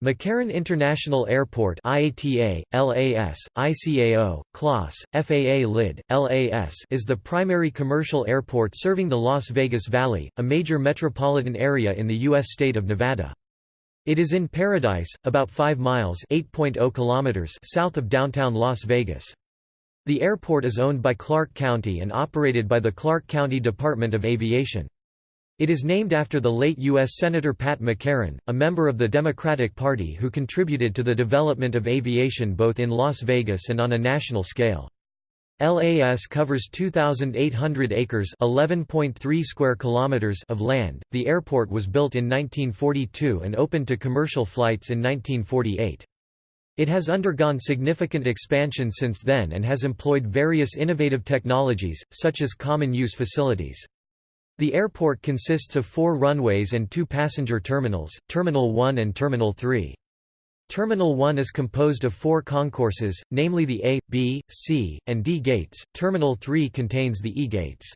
McCarran International Airport IATA, LAS, ICAO, KLAS, FAA LID, LAS is the primary commercial airport serving the Las Vegas Valley, a major metropolitan area in the U.S. state of Nevada. It is in Paradise, about 5 miles oh kilometers south of downtown Las Vegas. The airport is owned by Clark County and operated by the Clark County Department of Aviation. It is named after the late U.S. Senator Pat McCarran, a member of the Democratic Party who contributed to the development of aviation both in Las Vegas and on a national scale. LAS covers 2,800 acres (11.3 square kilometers) of land. The airport was built in 1942 and opened to commercial flights in 1948. It has undergone significant expansion since then and has employed various innovative technologies, such as common use facilities. The airport consists of four runways and two passenger terminals, Terminal 1 and Terminal 3. Terminal 1 is composed of four concourses, namely the A, B, C, and D gates. Terminal 3 contains the E gates.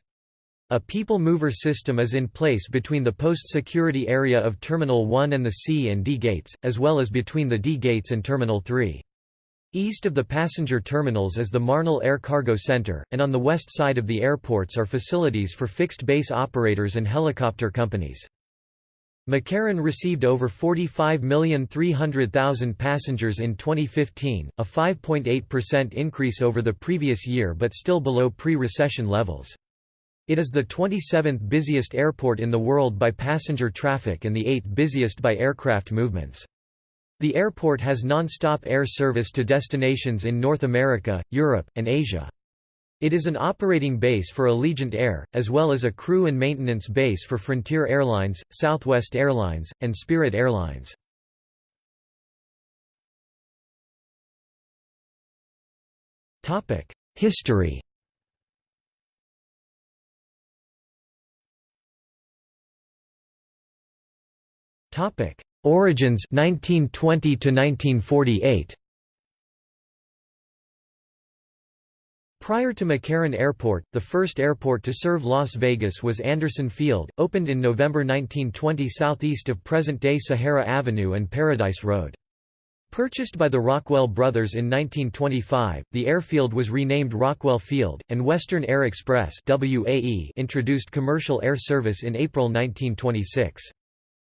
A people mover system is in place between the post-security area of Terminal 1 and the C and D gates, as well as between the D gates and Terminal 3. East of the passenger terminals is the Marnell Air Cargo Center, and on the west side of the airports are facilities for fixed base operators and helicopter companies. McCarran received over 45,300,000 passengers in 2015, a 5.8% increase over the previous year but still below pre-recession levels. It is the 27th busiest airport in the world by passenger traffic and the 8th busiest by aircraft movements. The airport has non-stop air service to destinations in North America, Europe, and Asia. It is an operating base for Allegiant Air, as well as a crew and maintenance base for Frontier Airlines, Southwest Airlines, and Spirit Airlines. History Origins 1920 to 1948 Prior to McCarran Airport, the first airport to serve Las Vegas was Anderson Field, opened in November 1920 southeast of present-day Sahara Avenue and Paradise Road. Purchased by the Rockwell brothers in 1925, the airfield was renamed Rockwell Field, and Western Air Express introduced commercial air service in April 1926.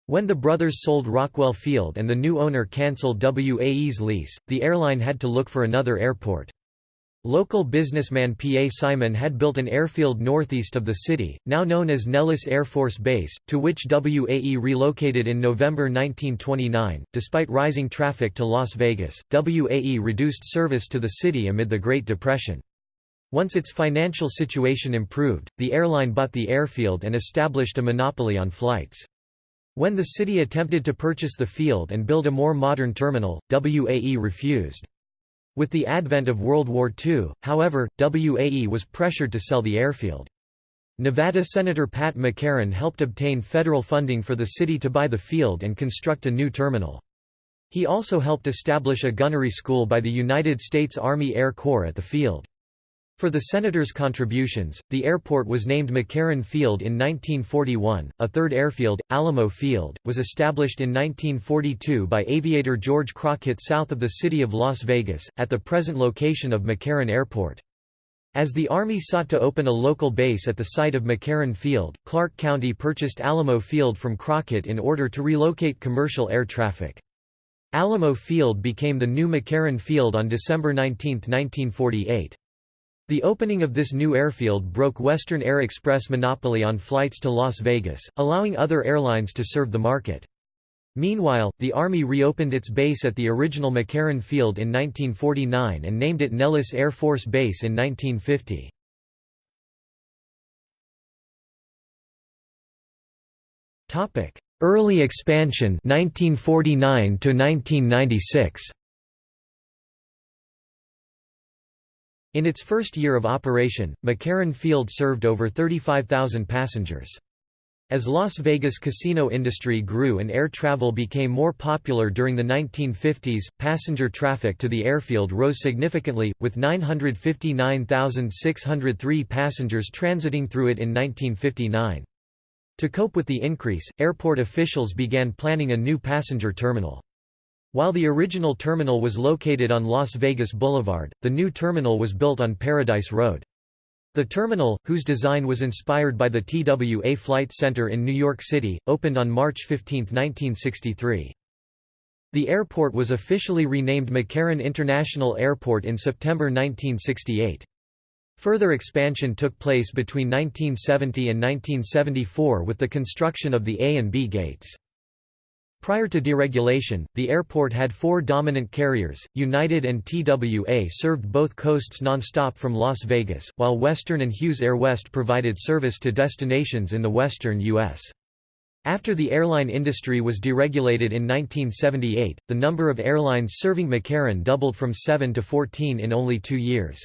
When the brothers sold Rockwell Field and the new owner cancelled WAE's lease, the airline had to look for another airport. Local businessman P. A. Simon had built an airfield northeast of the city, now known as Nellis Air Force Base, to which WAE relocated in November 1929. Despite rising traffic to Las Vegas, WAE reduced service to the city amid the Great Depression. Once its financial situation improved, the airline bought the airfield and established a monopoly on flights. When the city attempted to purchase the field and build a more modern terminal, WAE refused. With the advent of World War II, however, WAE was pressured to sell the airfield. Nevada Senator Pat McCarran helped obtain federal funding for the city to buy the field and construct a new terminal. He also helped establish a gunnery school by the United States Army Air Corps at the field. For the Senators' contributions, the airport was named McCarran Field in 1941. A third airfield, Alamo Field, was established in 1942 by aviator George Crockett south of the city of Las Vegas, at the present location of McCarran Airport. As the Army sought to open a local base at the site of McCarran Field, Clark County purchased Alamo Field from Crockett in order to relocate commercial air traffic. Alamo Field became the new McCarran Field on December 19, 1948. The opening of this new airfield broke Western Air Express monopoly on flights to Las Vegas, allowing other airlines to serve the market. Meanwhile, the Army reopened its base at the original McCarran Field in 1949 and named it Nellis Air Force Base in 1950. Early expansion 1949 to 1996. In its first year of operation, McCarran Field served over 35,000 passengers. As Las Vegas casino industry grew and air travel became more popular during the 1950s, passenger traffic to the airfield rose significantly, with 959,603 passengers transiting through it in 1959. To cope with the increase, airport officials began planning a new passenger terminal. While the original terminal was located on Las Vegas Boulevard, the new terminal was built on Paradise Road. The terminal, whose design was inspired by the TWA Flight Center in New York City, opened on March 15, 1963. The airport was officially renamed McCarran International Airport in September 1968. Further expansion took place between 1970 and 1974 with the construction of the A and B gates. Prior to deregulation, the airport had four dominant carriers, United and TWA served both coasts non-stop from Las Vegas, while Western and Hughes Air West provided service to destinations in the western U.S. After the airline industry was deregulated in 1978, the number of airlines serving McCarran doubled from 7 to 14 in only two years.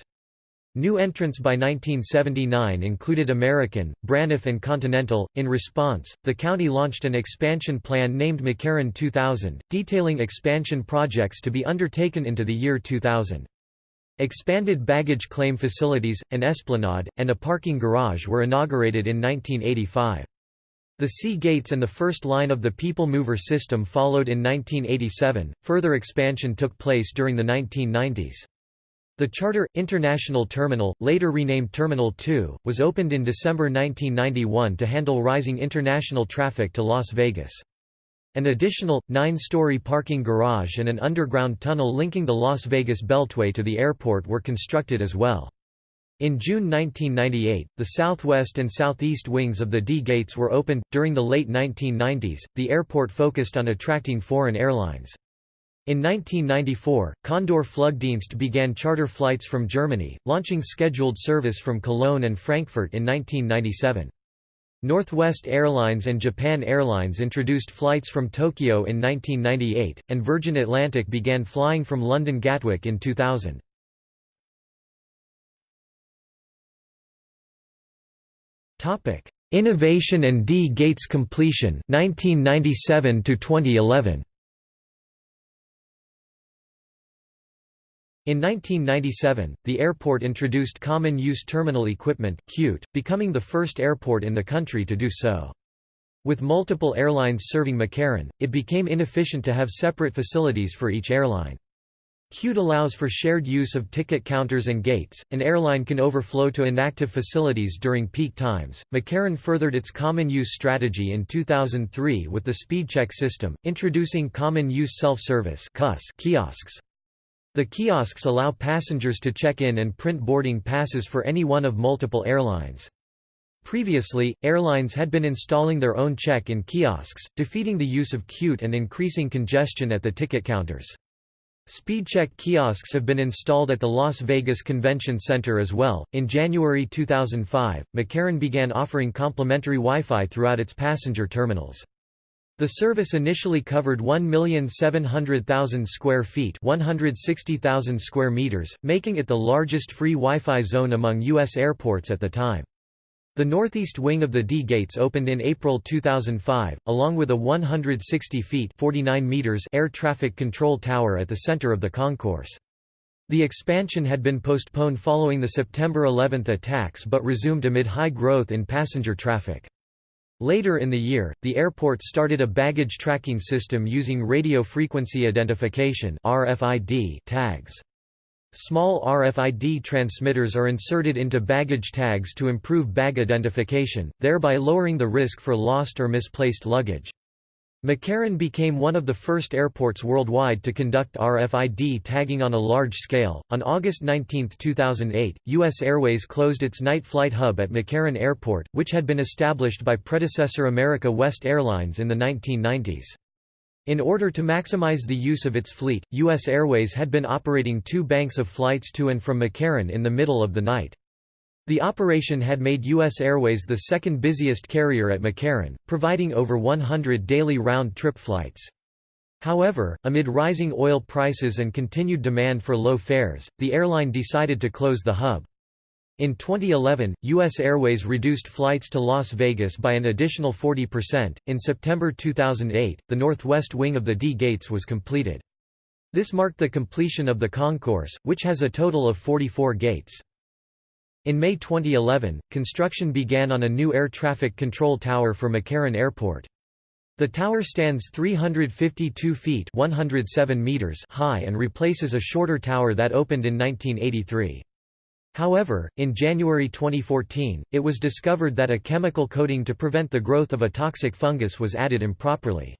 New entrants by 1979 included American, Braniff and Continental. In response, the county launched an expansion plan named McCarran 2000, detailing expansion projects to be undertaken into the year 2000. Expanded baggage claim facilities, an esplanade, and a parking garage were inaugurated in 1985. The C gates and the first line of the People Mover system followed in 1987. Further expansion took place during the 1990s. The Charter, International Terminal, later renamed Terminal 2, was opened in December 1991 to handle rising international traffic to Las Vegas. An additional, nine-story parking garage and an underground tunnel linking the Las Vegas Beltway to the airport were constructed as well. In June 1998, the southwest and southeast wings of the D gates were opened. During the late 1990s, the airport focused on attracting foreign airlines. In 1994, Condor Flugdienst began charter flights from Germany, launching scheduled service from Cologne and Frankfurt in 1997. Northwest Airlines and Japan Airlines introduced flights from Tokyo in 1998, and Virgin Atlantic began flying from London Gatwick in 2000. Innovation and D Gates completion 1997 to 2011. In 1997, the airport introduced Common Use Terminal Equipment becoming the first airport in the country to do so. With multiple airlines serving McCarran, it became inefficient to have separate facilities for each airline. CUTE allows for shared use of ticket counters and gates. An airline can overflow to inactive facilities during peak times. McCarran furthered its common use strategy in 2003 with the SpeedCheck system, introducing common use self-service kiosks. The kiosks allow passengers to check in and print boarding passes for any one of multiple airlines. Previously, airlines had been installing their own check-in kiosks, defeating the use of CUTE and increasing congestion at the ticket counters. SpeedCheck kiosks have been installed at the Las Vegas Convention Center as well. In January 2005, McCarran began offering complimentary Wi-Fi throughout its passenger terminals. The service initially covered 1,700,000 square feet 160,000 square meters, making it the largest free Wi-Fi zone among U.S. airports at the time. The northeast wing of the D gates opened in April 2005, along with a 160 feet 49 meters air traffic control tower at the center of the concourse. The expansion had been postponed following the September 11 attacks but resumed amid high growth in passenger traffic. Later in the year, the airport started a baggage tracking system using radio frequency identification (RFID) tags. Small RFID transmitters are inserted into baggage tags to improve bag identification, thereby lowering the risk for lost or misplaced luggage. McCarran became one of the first airports worldwide to conduct RFID tagging on a large scale. On August 19, 2008, U.S. Airways closed its night flight hub at McCarran Airport, which had been established by predecessor America West Airlines in the 1990s. In order to maximize the use of its fleet, U.S. Airways had been operating two banks of flights to and from McCarran in the middle of the night. The operation had made U.S. Airways the second busiest carrier at McCarran, providing over 100 daily round-trip flights. However, amid rising oil prices and continued demand for low fares, the airline decided to close the hub. In 2011, U.S. Airways reduced flights to Las Vegas by an additional 40%. In September 2008, the northwest wing of the D gates was completed. This marked the completion of the concourse, which has a total of 44 gates. In May 2011, construction began on a new air traffic control tower for McCarran Airport. The tower stands 352 feet 107 meters high and replaces a shorter tower that opened in 1983. However, in January 2014, it was discovered that a chemical coating to prevent the growth of a toxic fungus was added improperly.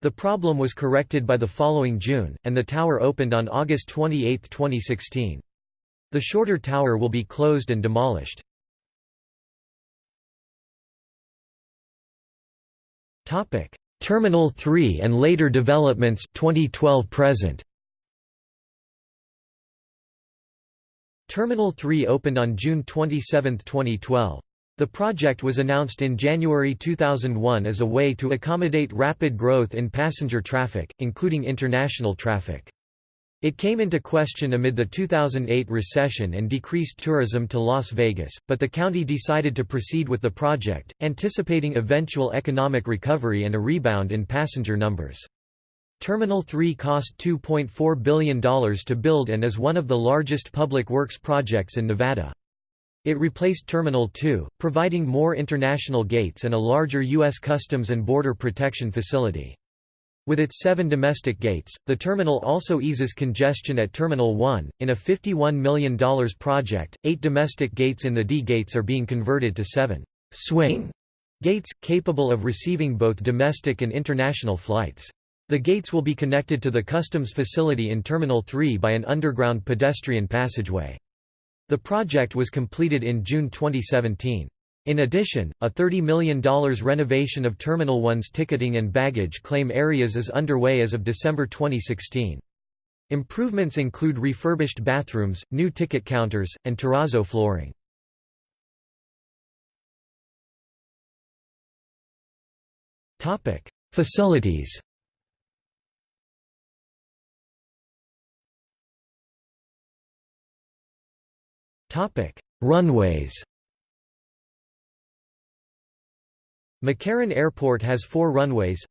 The problem was corrected by the following June, and the tower opened on August 28, 2016. The shorter tower will be closed and demolished. Terminal 3 and later developments 2012 present. Terminal 3 opened on June 27, 2012. The project was announced in January 2001 as a way to accommodate rapid growth in passenger traffic, including international traffic. It came into question amid the 2008 recession and decreased tourism to Las Vegas, but the county decided to proceed with the project, anticipating eventual economic recovery and a rebound in passenger numbers. Terminal 3 cost $2.4 billion to build and is one of the largest public works projects in Nevada. It replaced Terminal 2, providing more international gates and a larger U.S. Customs and Border Protection facility. With its seven domestic gates, the terminal also eases congestion at Terminal 1. In a $51 million project, eight domestic gates in the D gates are being converted to seven swing gates, capable of receiving both domestic and international flights. The gates will be connected to the customs facility in Terminal 3 by an underground pedestrian passageway. The project was completed in June 2017. In addition, a $30 million renovation of Terminal 1's ticketing and baggage claim areas is underway as of December 2016. Improvements include refurbished bathrooms, new ticket counters, and terrazzo flooring. Facilities Runways McCarran Airport has four runways.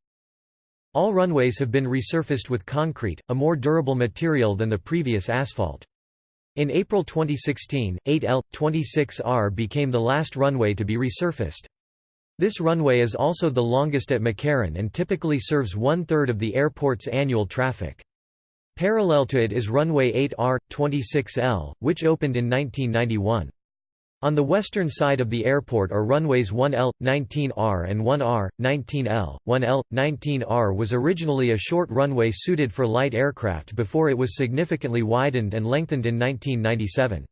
All runways have been resurfaced with concrete, a more durable material than the previous asphalt. In April 2016, 8L, 26R became the last runway to be resurfaced. This runway is also the longest at McCarran and typically serves one-third of the airport's annual traffic. Parallel to it is runway 8R, 26L, which opened in 1991. On the western side of the airport are runways 1L, 19R and 1R, 19L. 1L, 19R was originally a short runway suited for light aircraft before it was significantly widened and lengthened in 1997.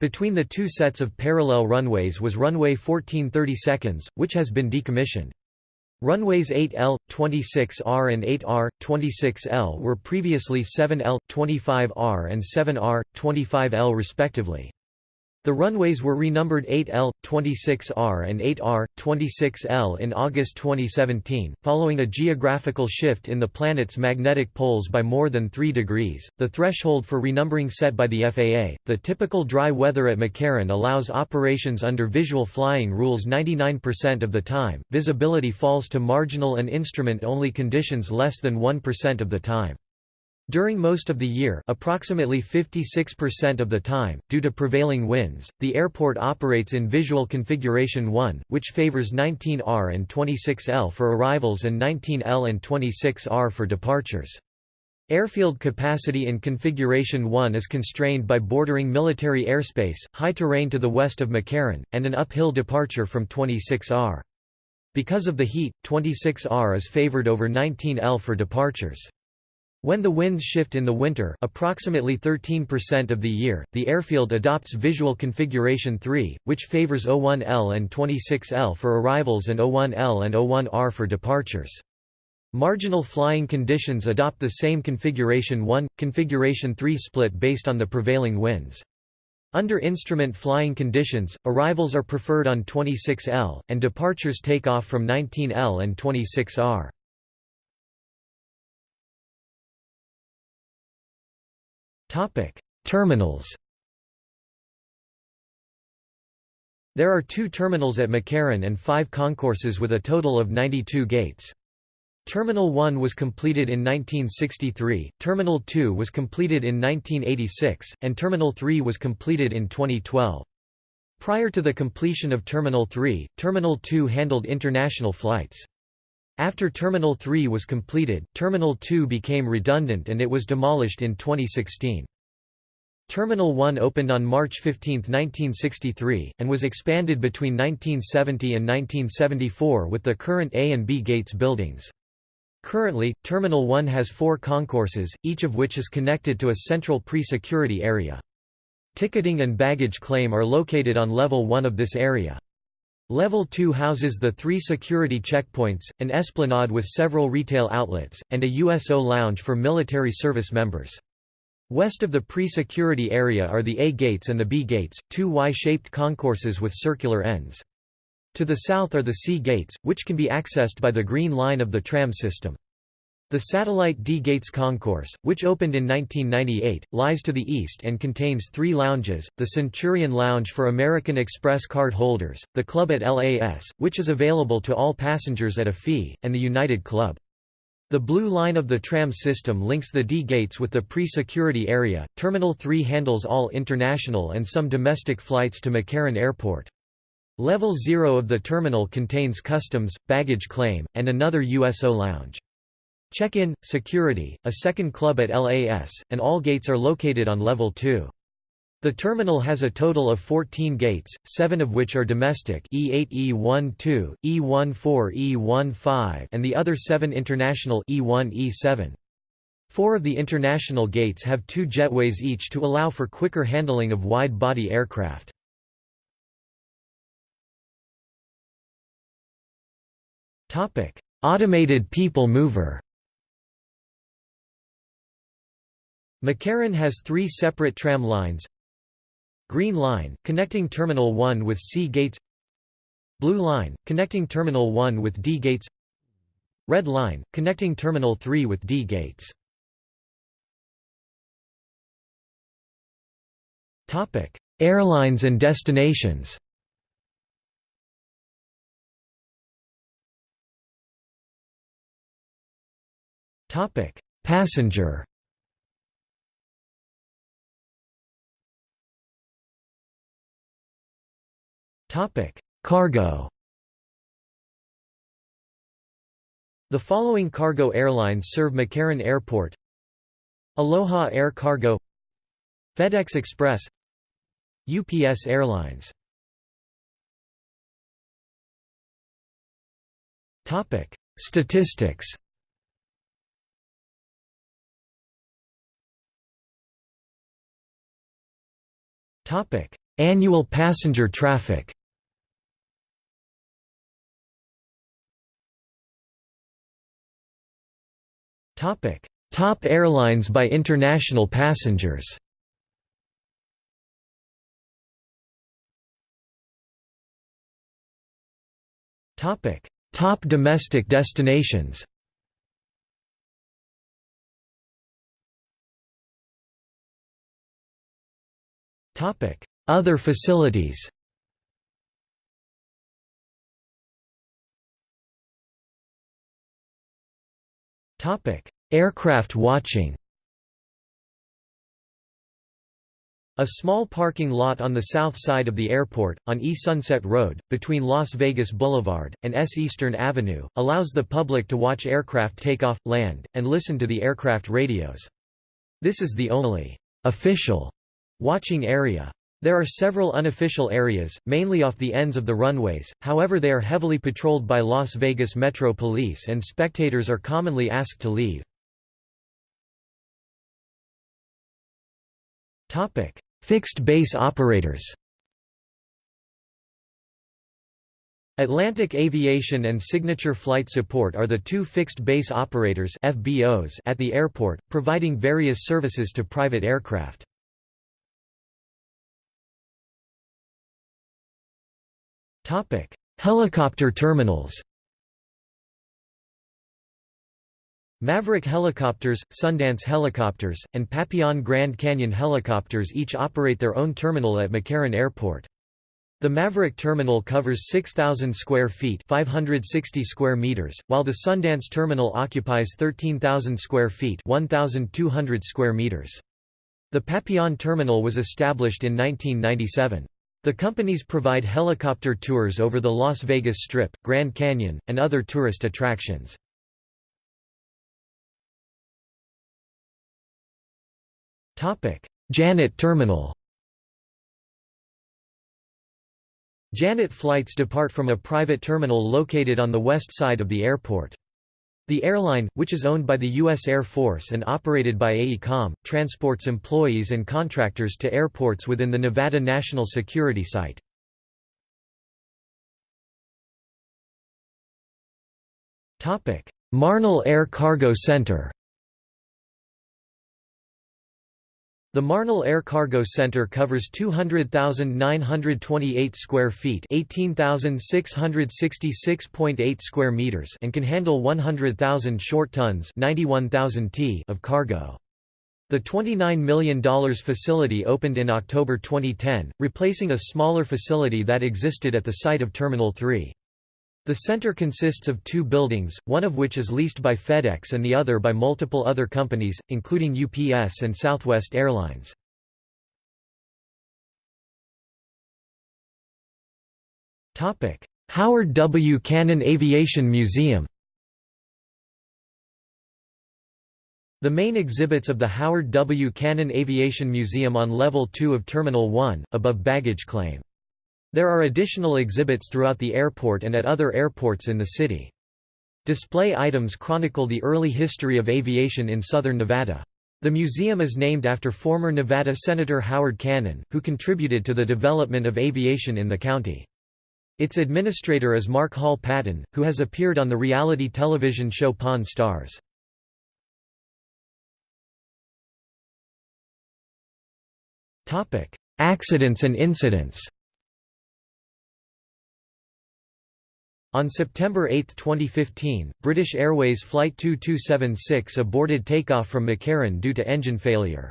Between the two sets of parallel runways was runway 1430 seconds, which has been decommissioned. Runways 8L, 26R and 8R, 26L were previously 7L, 25R and 7R, 25L respectively. The runways were renumbered 8L, 26R and 8R, 26L in August 2017, following a geographical shift in the planet's magnetic poles by more than 3 degrees. The threshold for renumbering set by the FAA, the typical dry weather at McCarran allows operations under visual flying rules 99% of the time. Visibility falls to marginal and instrument-only conditions less than 1% of the time. During most of the year approximately 56% of the time, due to prevailing winds, the airport operates in visual configuration 1, which favors 19R and 26L for arrivals and 19L and 26R for departures. Airfield capacity in Configuration 1 is constrained by bordering military airspace, high terrain to the west of McCarran, and an uphill departure from 26R. Because of the heat, 26R is favored over 19L for departures. When the winds shift in the winter approximately 13% of the year, the airfield adopts visual configuration 3, which favors O1L and 26L for arrivals and O1L and O1R for departures. Marginal flying conditions adopt the same configuration 1, configuration 3 split based on the prevailing winds. Under instrument flying conditions, arrivals are preferred on 26L, and departures take off from 19L and 26R. Topic: Terminals. There are two terminals at McCarran and five concourses with a total of 92 gates. Terminal 1 was completed in 1963, Terminal 2 was completed in 1986, and Terminal 3 was completed in 2012. Prior to the completion of Terminal 3, Terminal 2 handled international flights. After Terminal 3 was completed, Terminal 2 became redundant and it was demolished in 2016. Terminal 1 opened on March 15, 1963, and was expanded between 1970 and 1974 with the current A and B gates buildings. Currently, Terminal 1 has four concourses, each of which is connected to a central pre-security area. Ticketing and baggage claim are located on Level 1 of this area. Level 2 houses the three security checkpoints, an esplanade with several retail outlets, and a USO lounge for military service members. West of the pre-security area are the A gates and the B gates, two Y-shaped concourses with circular ends. To the south are the C gates, which can be accessed by the Green Line of the tram system. The satellite D Gates Concourse, which opened in 1998, lies to the east and contains three lounges, the Centurion Lounge for American Express card holders, the Club at LAS, which is available to all passengers at a fee, and the United Club. The blue line of the tram system links the D gates with the pre-security area. Terminal 3 handles all international and some domestic flights to McCarran Airport. Level 0 of the terminal contains customs, baggage claim, and another USO lounge. Check-in, security, a second club at LAS, and all gates are located on level 2. The terminal has a total of 14 gates, seven of which are domestic E8 E12, E14 E15 and the other seven international E1 E7. Four of the international gates have two jetways each to allow for quicker handling of wide-body aircraft. Automated people mover. McCarran has three separate tram lines. Green Line, connecting Terminal 1 with C gates Blue Line, connecting Terminal 1 with D gates Red Line, connecting Terminal 3 with D gates Airlines and destinations Passenger. Cargo. The following cargo airlines serve McCarran Airport: Aloha Air Cargo, FedEx Express, UPS Airlines. Topic: Statistics. Topic: Annual passenger traffic. Topic: Top airlines by international passengers. Topic: Top domestic destinations. Topic: Other facilities. Aircraft watching. A small parking lot on the south side of the airport, on East Sunset Road, between Las Vegas Boulevard, and S Eastern Avenue, allows the public to watch aircraft take off, land, and listen to the aircraft radios. This is the only official Watching area. There are several unofficial areas, mainly off the ends of the runways, however they are heavily patrolled by Las Vegas Metro Police and spectators are commonly asked to leave. Fixed base operators Atlantic Aviation and Signature Flight Support are the two fixed base operators FBOs at the airport, providing various services to private aircraft. Topic: Helicopter terminals. Maverick Helicopters, Sundance Helicopters, and Papillon Grand Canyon Helicopters each operate their own terminal at McCarran Airport. The Maverick terminal covers 6,000 square feet 560 square meters, while the Sundance terminal occupies 13,000 square feet 1,200 square meters. The Papillon terminal was established in 1997. The companies provide helicopter tours over the Las Vegas Strip, Grand Canyon, and other tourist attractions. Janet Terminal Janet flights depart from a private terminal located on the west side of the airport. The airline, which is owned by the U.S. Air Force and operated by AECOM, transports employees and contractors to airports within the Nevada National Security Site. Marnell Air Cargo Center The Marnell Air Cargo Center covers 200,928 square feet (18,666.8 square meters) and can handle 100,000 short tons (91,000 t) of cargo. The $29 million facility opened in October 2010, replacing a smaller facility that existed at the site of Terminal 3. The center consists of two buildings, one of which is leased by FedEx and the other by multiple other companies, including UPS and Southwest Airlines. Howard W. Cannon Aviation Museum The main exhibits of the Howard W. Cannon Aviation Museum on Level 2 of Terminal 1, above baggage claim. There are additional exhibits throughout the airport and at other airports in the city. Display items chronicle the early history of aviation in southern Nevada. The museum is named after former Nevada Senator Howard Cannon, who contributed to the development of aviation in the county. Its administrator is Mark Hall Patton, who has appeared on the reality television show Pawn Stars. Accidents and incidents On September 8, 2015, British Airways Flight 2276 aborted takeoff from McCarran due to engine failure.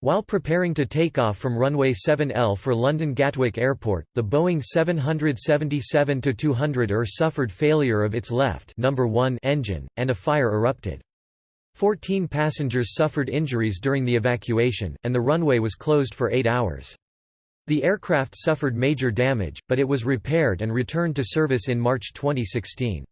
While preparing to take off from runway 7L for London Gatwick Airport, the Boeing 777-200 ER suffered failure of its left number 1 engine, and a fire erupted. Fourteen passengers suffered injuries during the evacuation, and the runway was closed for eight hours. The aircraft suffered major damage, but it was repaired and returned to service in March 2016.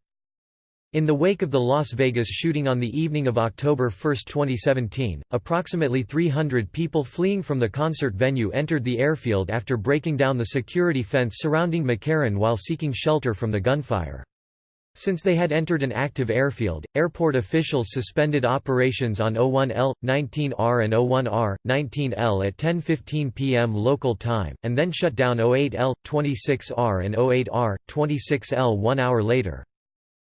In the wake of the Las Vegas shooting on the evening of October 1, 2017, approximately 300 people fleeing from the concert venue entered the airfield after breaking down the security fence surrounding McCarran while seeking shelter from the gunfire. Since they had entered an active airfield, airport officials suspended operations on 01L, 19R and 01R, 19L at 10.15 p.m. local time, and then shut down 08L, 26R and 08R, 26L one hour later.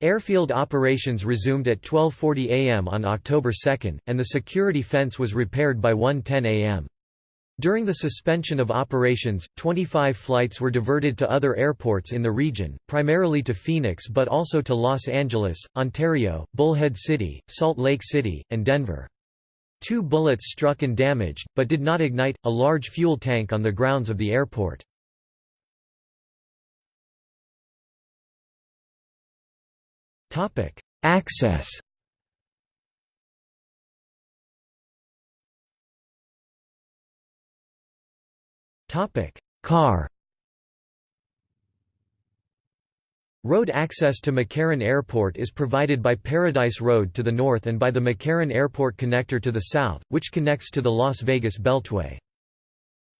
Airfield operations resumed at 12.40 am on October 2, and the security fence was repaired by 1.10 am. During the suspension of operations, 25 flights were diverted to other airports in the region, primarily to Phoenix but also to Los Angeles, Ontario, Bullhead City, Salt Lake City, and Denver. Two bullets struck and damaged, but did not ignite, a large fuel tank on the grounds of the airport. Access Topic: Car. Road access to McCarran Airport is provided by Paradise Road to the north and by the McCarran Airport Connector to the south, which connects to the Las Vegas Beltway.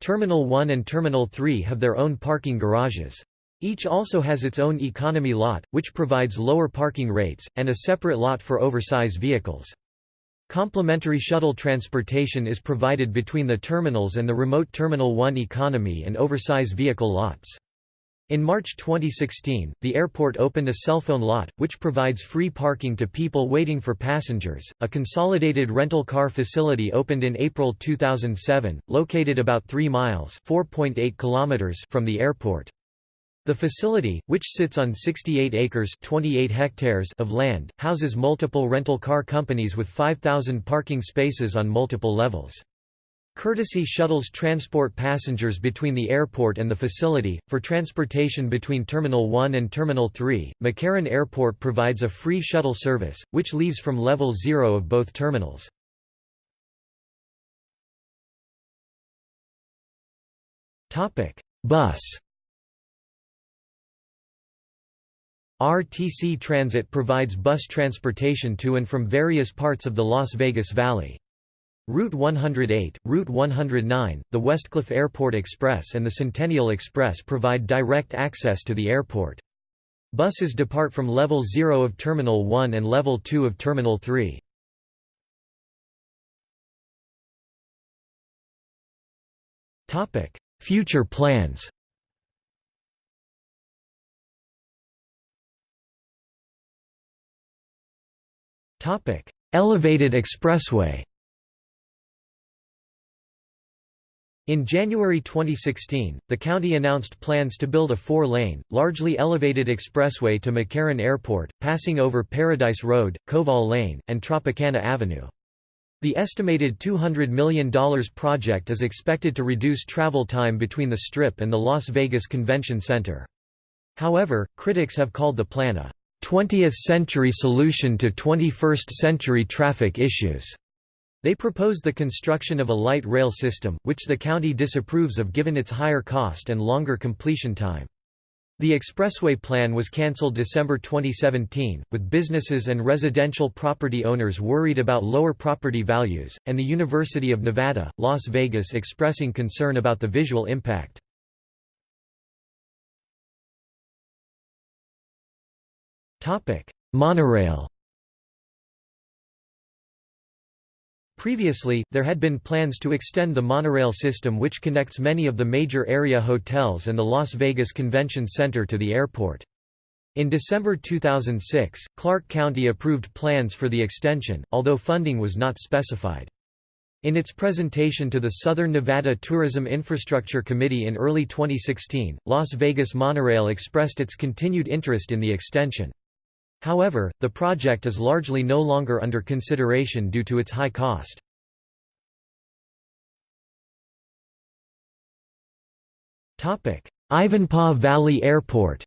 Terminal 1 and Terminal 3 have their own parking garages. Each also has its own economy lot, which provides lower parking rates, and a separate lot for oversize vehicles. Complimentary shuttle transportation is provided between the terminals and the remote Terminal 1 economy and oversize vehicle lots. In March 2016, the airport opened a cellphone lot, which provides free parking to people waiting for passengers. A consolidated rental car facility opened in April 2007, located about 3 miles (4.8 kilometers) from the airport. The facility, which sits on 68 acres 28 hectares of land, houses multiple rental car companies with 5,000 parking spaces on multiple levels. Courtesy shuttles transport passengers between the airport and the facility. For transportation between Terminal 1 and Terminal 3, McCarran Airport provides a free shuttle service, which leaves from level 0 of both terminals. Bus RTC Transit provides bus transportation to and from various parts of the Las Vegas Valley. Route 108, Route 109, the Westcliff Airport Express and the Centennial Express provide direct access to the airport. Buses depart from Level 0 of Terminal 1 and Level 2 of Terminal 3. Future plans Topic: Elevated Expressway. In January 2016, the county announced plans to build a four-lane, largely elevated expressway to McCarran Airport, passing over Paradise Road, Koval Lane, and Tropicana Avenue. The estimated $200 million project is expected to reduce travel time between the Strip and the Las Vegas Convention Center. However, critics have called the plan a 20th-century solution to 21st-century traffic issues. They propose the construction of a light rail system, which the county disapproves of given its higher cost and longer completion time. The expressway plan was cancelled December 2017, with businesses and residential property owners worried about lower property values, and the University of Nevada, Las Vegas expressing concern about the visual impact. Topic: Monorail. Previously, there had been plans to extend the monorail system which connects many of the major area hotels and the Las Vegas Convention Center to the airport. In December 2006, Clark County approved plans for the extension, although funding was not specified. In its presentation to the Southern Nevada Tourism Infrastructure Committee in early 2016, Las Vegas Monorail expressed its continued interest in the extension. However, the project is largely no longer under consideration due to its high cost. Ivanpah Valley Airport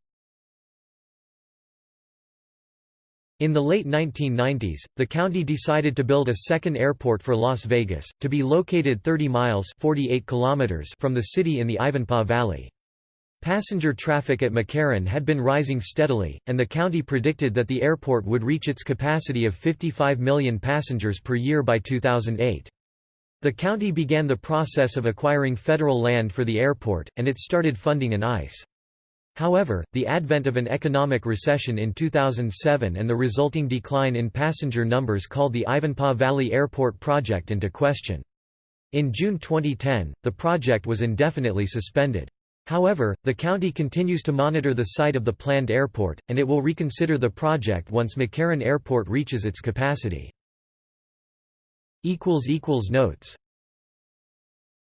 In the late 1990s, the county decided to build a second airport for Las Vegas, to be located 30 miles 48 kilometers from the city in the Ivanpah Valley. Passenger traffic at McCarran had been rising steadily, and the county predicted that the airport would reach its capacity of 55 million passengers per year by 2008. The county began the process of acquiring federal land for the airport, and it started funding an ICE. However, the advent of an economic recession in 2007 and the resulting decline in passenger numbers called the Ivanpah Valley Airport project into question. In June 2010, the project was indefinitely suspended. However, the county continues to monitor the site of the planned airport, and it will reconsider the project once McCarran Airport reaches its capacity. Notes